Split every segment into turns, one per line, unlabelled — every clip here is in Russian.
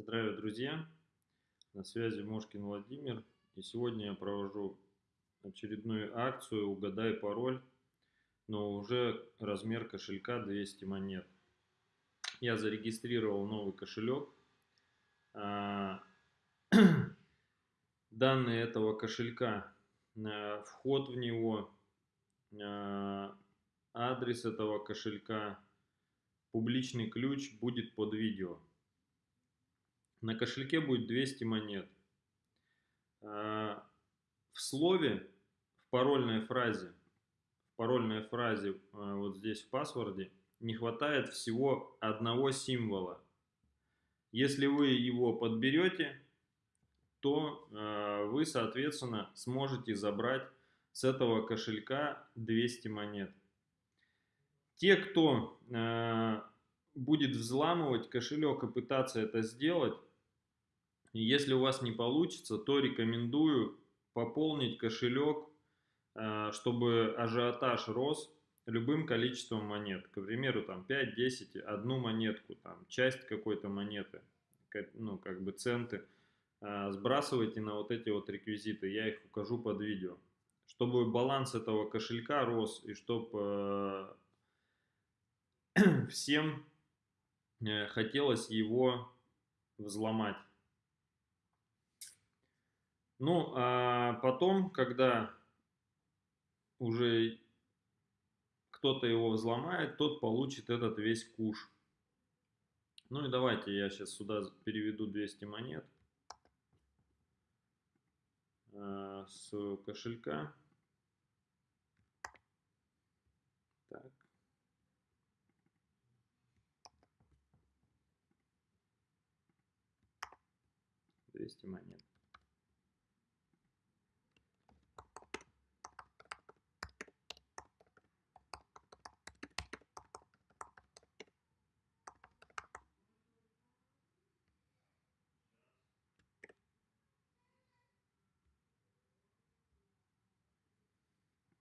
Здравия, друзья! На связи Мошкин Владимир. И сегодня я провожу очередную акцию «Угадай пароль», но уже размер кошелька 200 монет. Я зарегистрировал новый кошелек. А, данные этого кошелька, а, вход в него, а, адрес этого кошелька, публичный ключ будет под видео. На кошельке будет 200 монет. А, в слове, в парольной фразе, в парольной фразе а, вот здесь в паспорте не хватает всего одного символа. Если вы его подберете, то а, вы, соответственно, сможете забрать с этого кошелька 200 монет. Те, кто будет взламывать кошелек и пытаться это сделать, если у вас не получится, то рекомендую пополнить кошелек, э, чтобы ажиотаж рос любым количеством монет. К примеру, там 5, 10, одну монетку, там часть какой-то монеты, ну, как бы центы. Э, сбрасывайте на вот эти вот реквизиты, я их укажу под видео. Чтобы баланс этого кошелька рос и чтобы э, всем хотелось его взломать. Ну, а потом, когда уже кто-то его взломает, тот получит этот весь куш. Ну и давайте я сейчас сюда переведу 200 монет э, с кошелька. Так. Двести монет.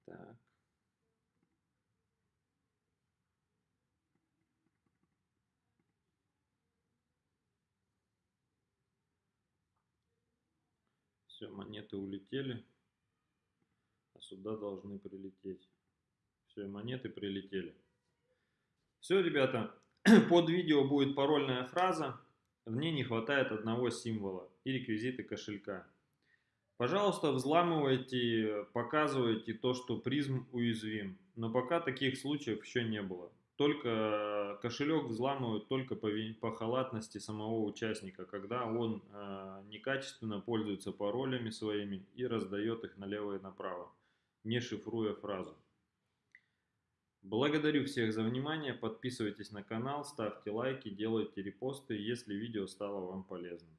Так. Все, монеты улетели, а сюда должны прилететь. Все, монеты прилетели. Все, ребята, под видео будет парольная фраза. В ней не хватает одного символа и реквизиты кошелька. Пожалуйста, взламывайте, показывайте то, что призм уязвим. Но пока таких случаев еще не было. Только кошелек взламывают только по, по халатности самого участника, когда он э, некачественно пользуется паролями своими и раздает их налево и направо, не шифруя фразу. Благодарю всех за внимание, подписывайтесь на канал, ставьте лайки, делайте репосты, если видео стало вам полезным.